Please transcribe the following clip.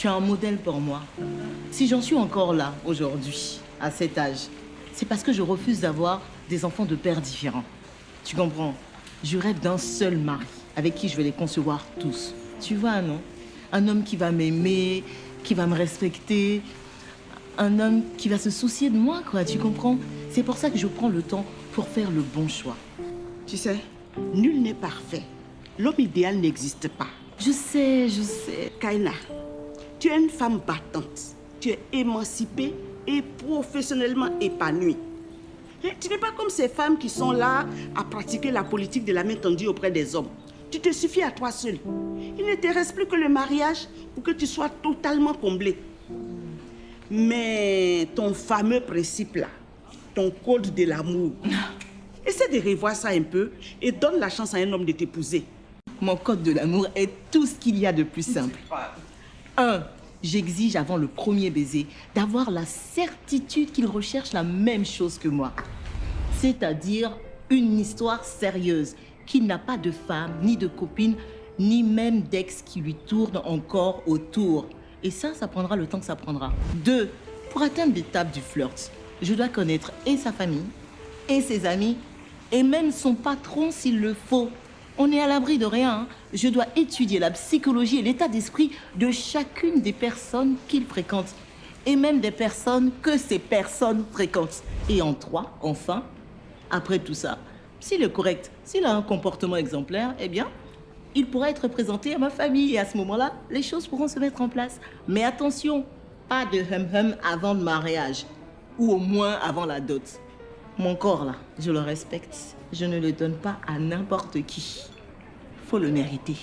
tu es un modèle pour moi. Si j'en suis encore là aujourd'hui, à cet âge, c'est parce que je refuse d'avoir des enfants de pères différents. Tu comprends? Je rêve d'un seul mari avec qui je vais les concevoir tous. Tu vois, non? Un homme qui va m'aimer, qui va me respecter, un homme qui va se soucier de moi, quoi, tu comprends? C'est pour ça que je prends le temps pour faire le bon choix. Tu sais, nul n'est parfait. L'homme idéal n'existe pas. Je sais, je sais. Kaina, tu es une femme battante. Tu es émancipée et professionnellement épanouie. Et tu n'es pas comme ces femmes qui sont là à pratiquer la politique de la main tendue auprès des hommes. Tu te suffis à toi seule. Il ne te reste plus que le mariage pour que tu sois totalement comblée. Mais ton fameux principe là, ton code de l'amour, essaie de revoir ça un peu et donne la chance à un homme de t'épouser. Mon code de l'amour est tout ce qu'il y a de plus simple. Un, j'exige avant le premier baiser d'avoir la certitude qu'il recherche la même chose que moi. C'est-à-dire une histoire sérieuse, qu'il n'a pas de femme, ni de copine, ni même d'ex qui lui tourne encore autour. Et ça, ça prendra le temps que ça prendra. Deux, pour atteindre l'étape du flirt, je dois connaître et sa famille, et ses amis, et même son patron s'il le faut. On n'est à l'abri de rien. hein. Je dois étudier la psychologie et l'état d'esprit de chacune des personnes qu'il fréquente. Et même des personnes que ces personnes fréquentent. Et en trois, enfin, après tout ça, s'il est correct, s'il a un comportement exemplaire, eh bien, il pourra être présenté à ma famille. Et à ce moment-là, les choses pourront se mettre en place. Mais attention, pas de hum-hum avant le mariage. Ou au moins avant la dot. Mon corps, là, je le respecte. Je ne le donne pas à n'importe qui. Faut le mériter.